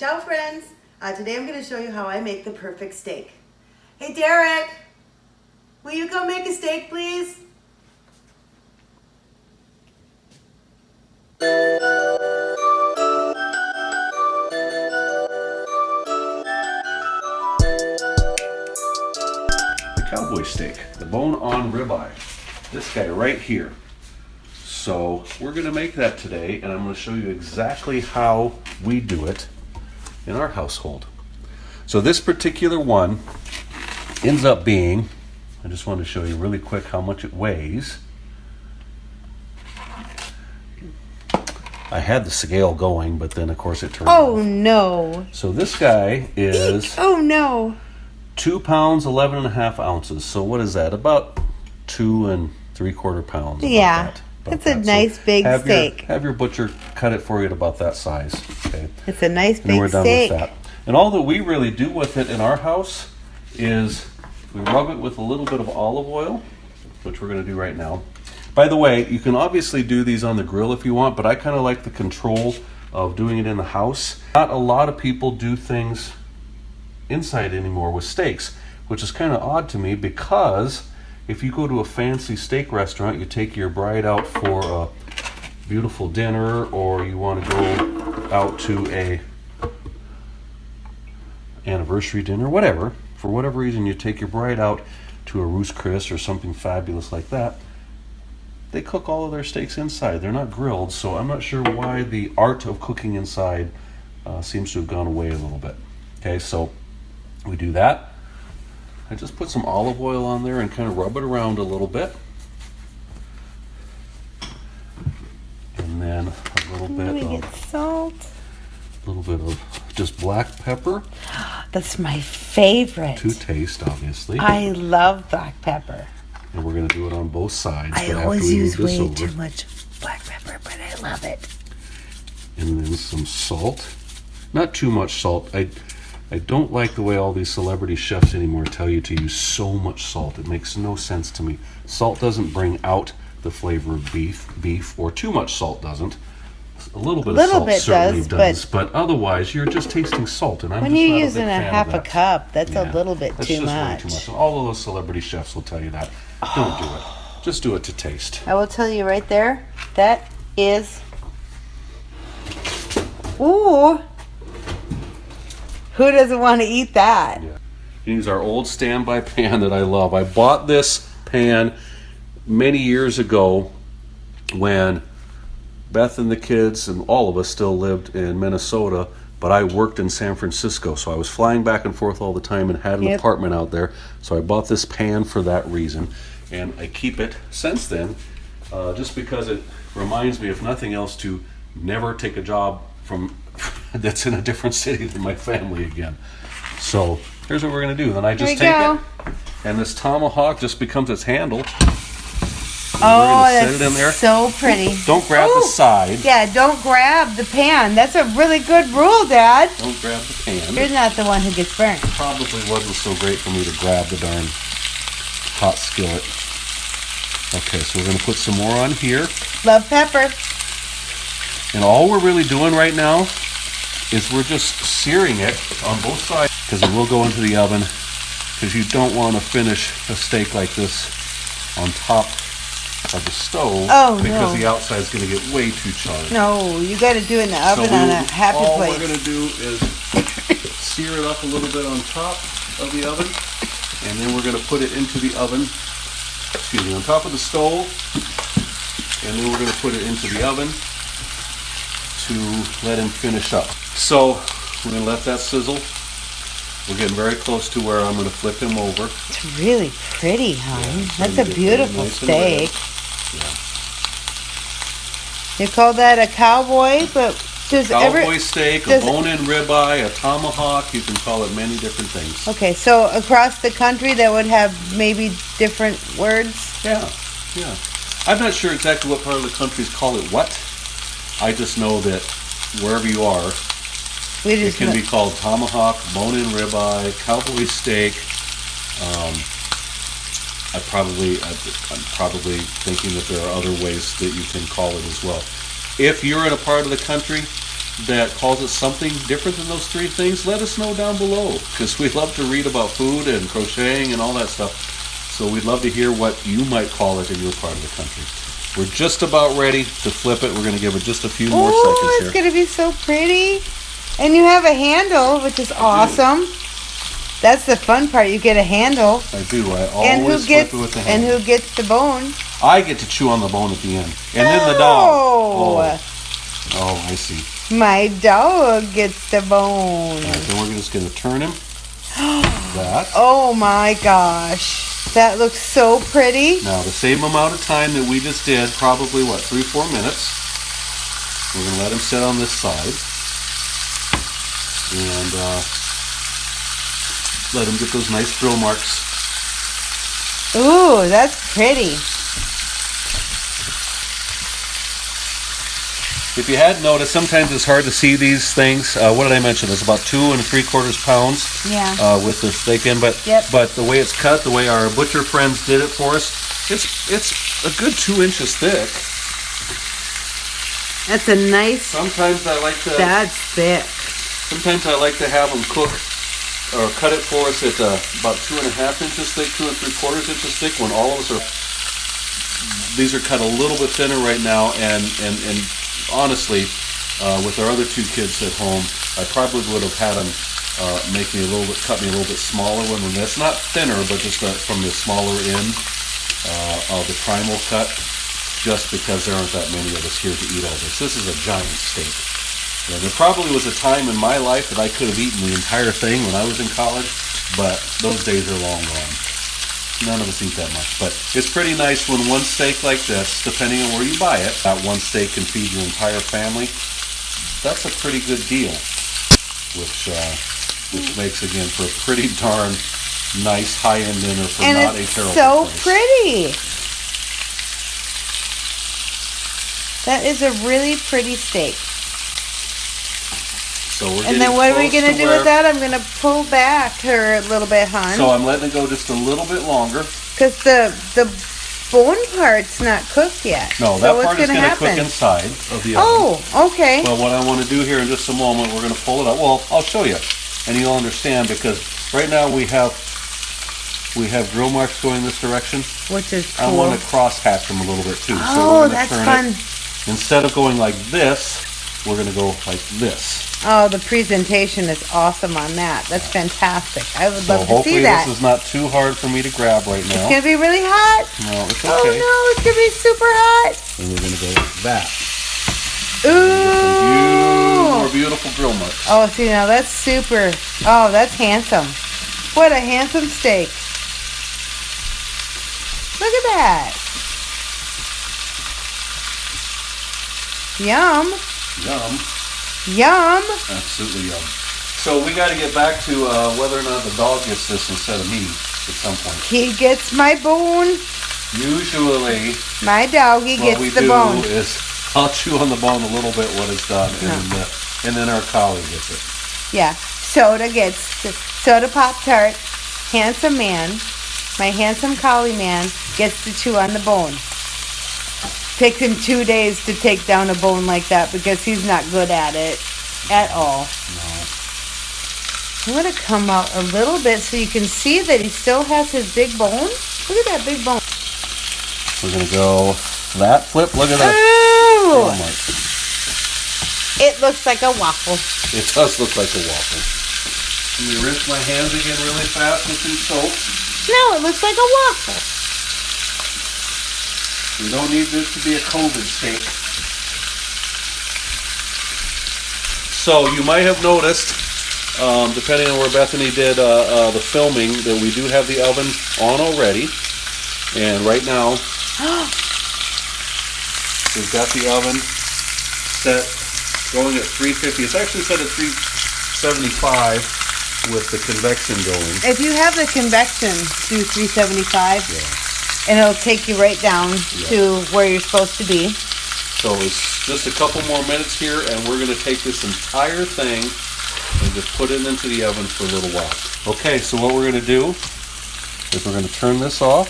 Ciao friends! Uh, today I'm going to show you how I make the perfect steak. Hey Derek! Will you go make a steak please? The cowboy steak, the bone-on ribeye. This guy right here. So we're gonna make that today and I'm gonna show you exactly how we do it in our household. So this particular one ends up being, I just want to show you really quick how much it weighs. I had the scale going, but then of course it turned Oh off. no! So this guy is Oh no! two pounds, 11 and a half ounces. So what is that? About two and three quarter pounds. Yeah. that, It's a that. nice big have steak. Your, have your butcher cut it for you at about that size. Okay. It's a nice big And we're done steak. with that. And all that we really do with it in our house is we rub it with a little bit of olive oil, which we're going to do right now. By the way, you can obviously do these on the grill if you want, but I kind of like the control of doing it in the house. Not a lot of people do things inside anymore with steaks, which is kind of odd to me because if you go to a fancy steak restaurant, you take your bride out for a beautiful dinner or you want to go out to a anniversary dinner, whatever, for whatever reason you take your bride out to a Ruth's Chris or something fabulous like that, they cook all of their steaks inside. They're not grilled, so I'm not sure why the art of cooking inside uh, seems to have gone away a little bit. Okay, so we do that. I just put some olive oil on there and kind of rub it around a little bit. And then a little bit get of salt. a little bit of just black pepper That's my favorite. to taste, obviously. I love black pepper. and we're going to do it on both sides. I always use way over, too much black pepper, but I love it. and then some salt. Not too much salt. I I don't like the way all these celebrity chefs anymore tell you to use so much salt. It makes no sense to me. Salt doesn't bring out the flavor of beef, beef, or too much salt doesn't. A little bit Little of salt bit certainly does, does, but- but, otherwise you're just tasting salt, and I'm When just you're not using a, a half a cup, that's Yeah, a little bit that's too much. too much. All of those celebrity chefs will tell you that. Don't do it. Just do it to taste. I will tell you right there, that is. Ooh. Who doesn't want to eat that? Use our old standby pan that I love. I bought this pan many years ago when Beth and the kids and all of us still lived in Minnesota, but I worked in San Francisco. So I was flying back and forth all the time and had an Yep. apartment out there. So I bought this pan for that reason. And I keep it since then uh, just because it reminds me, if nothing else, to never take a job from that's in a different city than my family again. So here's what we're gonna do. Then I just take go. it, and this tomahawk just becomes its handle. Oh, that's it in there. so pretty. Don't grab the side. Yeah, don't grab the pan. That's a really good rule, Dad. Don't grab the pan. You're not the one who gets burnt. probably wasn't so great for me to grab the darn hot skillet. Okay, so we're gonna put some more on here. Love pepper. And all we're really doing right now is we're just searing it on both sides because it will go into the oven because you don't want to finish a steak like this on top of the stove Oh, because no. the outside is going to get way too charred. No, you got to do it in the So oven on we- a happy all place. we're going to do is sear it up a little bit on top of the oven and then we're going to put it into the oven excuse me on top of the stove and then we're going to put it into the oven to let him finish up. So we're going to let that sizzle. We're getting very close to where I'm going to flip him over. It's really pretty, hon. it's That's a beautiful nice steak. You call that a cowboy, but does Cowboy every steak, a bone-in ribeye, a tomahawk. You can call it many different things. okay? So across the country, that would have maybe different words. Yeah, yeah. I'm not sure exactly what part of the countries call it what. I just know that wherever you are, We it can be called tomahawk, bone-in ribeye, cowboy steak. Um, I probably, I'm probably thinking that there are other ways that you can call it as well. If you're in a part of the country that calls it something different than those three things, let us know down below because we love to read about food and crocheting and all that stuff. So we'd love to hear what you might call it in your part of the country. We're just about ready to flip it. We're going to give it just a few more Oh, seconds it's gonna be so pretty. And you have a handle, which is awesome. That's the fun part. You get a handle. I do. I And who always gets flip it with the handle. and who gets the bone? I get to chew on the bone at the end, and then the dog. Oh. Oh, oh I see. My dog gets the bone. All right, then we're just going to turn him. that. Oh my gosh. That looks so pretty. Now, the same amount of time that we just did, probably what, three, four minutes. We're going to let him sit on this side. And uh, let him get those nice drill marks. Ooh, that's pretty. If you hadn't noticed, sometimes it's hard to see these things. Uh, what did I mention? It's about two and three quarters pounds Yeah. uh, with the steak in, but Yep. but the way it's cut, the way our butcher friends did it for us, it's it's a good two inches thick. That's a nice. Sometimes I like to That's thick. sometimes I like to have them cook or cut it for us at uh, about two and a half inches thick, two and three quarters inches thick. When all of us are these are cut a little bit thinner right now, and and and honestly, uh, with our other two kids at home, I probably would have had them uh, make me a little bit, cut me a little bit smaller one than this. Not thinner, but just uh, from the smaller end uh, of the primal cut. Just because there aren't that many of us here to eat all this. This is a giant steak. Yeah, there probably was a time in my life that I could have eaten the entire thing when I was in college, but those days are long gone. None of us eat that much, but it's pretty nice when one steak like this, depending on where you buy it, that one steak can feed your entire family. That's a pretty good deal, which uh, which makes again for a pretty darn nice high-end dinner for And not a terrible so price. pretty. That is a really pretty steak. So we're And then what are we gonna do where- with that? I'm gonna pull back her a little bit, hon. So I'm letting it go just a little bit longer. Because the the bone part's not cooked yet. No, that what's part is gonna going to cook inside of the oven. Oh, okay. Well, what I want to do here in just a moment, we're going to pull it up. Well, I'll show you, and you'll understand because right now we have we have drill marks going this direction. Which is cool. I want to cross hatch them a little bit too. so oh, we're that's turn fun. It. Instead of going like this, we're going to go like this. Oh, the presentation is awesome on that. That's fantastic. I would So love to see hopefully that. this is not too hard for me to grab right now. It's gonna be really hot. no, it's Oh no, it's gonna be super hot. And we're going to go like that. Ooh. More beautiful grill marks. Oh, see now that's super. Oh, that's handsome. What a handsome steak. Look at that. Yum. Yum. Yum. Absolutely yum. So we got to get back to uh, whether or not the dog gets this instead of me at some point. He gets my bone. Usually, My doggy gets the bone. what we do is I'll chew on the bone a little bit when it's done, and, then, and then our collie gets it. Yeah. Soda gets the soda pop tart. Handsome man, my handsome collie man, gets to chew on the bone. Takes him two days to take down a bone like that because he's not good at it at all. I'm gonna come out a little bit so you can see that he still has his big bone. Look at that big bone. We're gonna go that flip. Look at that. Ooh! Oh my! It looks like a waffle. It does look like a waffle. Let me rinse my hands again really fast with some soap. No, it looks like a waffle. We don't need this to be a COVID steak. So you might have noticed, um, depending on where Bethany did uh, uh, the filming, that we do have the oven on already. And right now, we've got the oven set going at 350. It's actually set at 375 with the convection going. If you have the convection, do 375. And it'll take you right down to where you're supposed to be. So it's just a couple more minutes here, and we're going to take this entire thing and just put it into the oven for a little while. Okay, so what we're going to do is we're going to turn this off.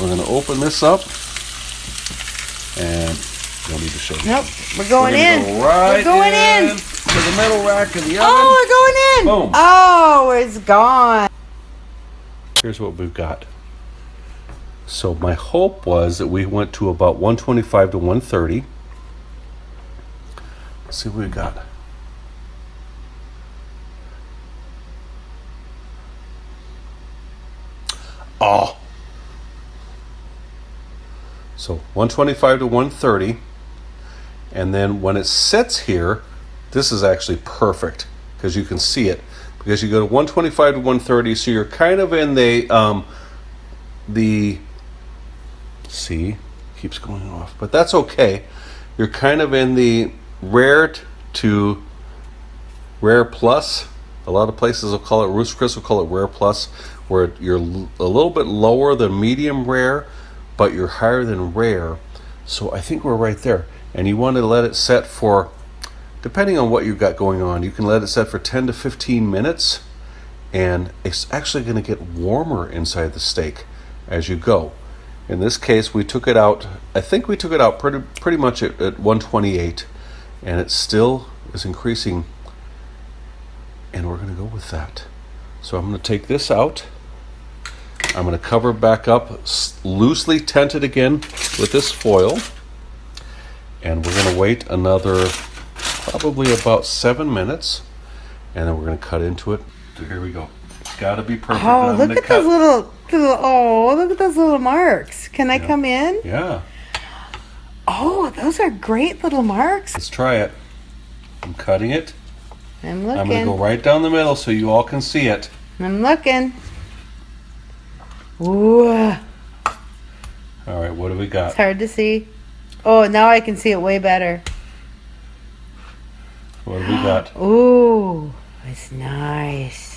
We're going to open this up, and No need to show you. Nope. We're We're going gonna in. Go right we're going in. to the middle rack of the oh, oven. Oh, we're going in. Boom. Oh, it's gone. Here's what we've got. So my hope was that we went to about 125 to 130. Let's see what we got. Oh. So 125 to 130. And then when it sits here, this is actually perfect because you can see it. Because you go to 125 to 130, so you're kind of in the um, the see keeps going off, but that's okay. You're kind of in the rare to rare plus. A lot of places will call it Ruth's Chris will call it rare plus, where you're a little bit lower than medium rare, but you're higher than rare. So I think we're right there. And you want to let it set for, depending on what you've got going on, you can let it set for 10 to 15 minutes, and it's actually going to get warmer inside the steak as you go. In this case, we took it out. I think we took it out pretty pretty much at, at 128, and it still is increasing. And we're going to go with that. So I'm going to take this out. I'm going to cover back up, loosely tent it again with this foil, and we're going to wait another probably about seven minutes, and then we're going to cut into it. So here we go. It's got to be perfect. Oh, look at those cut- little, little. Oh, look at those little marks. Can I come in? Yeah. Oh, those are great little marks. Let's try it. I'm cutting it. I'm looking. I'm going to go right down the middle so you all can see it. I'm looking. Ooh, All right, what do we got? It's hard to see. Oh, now I can see it way better. What do we got? Ooh, it's nice.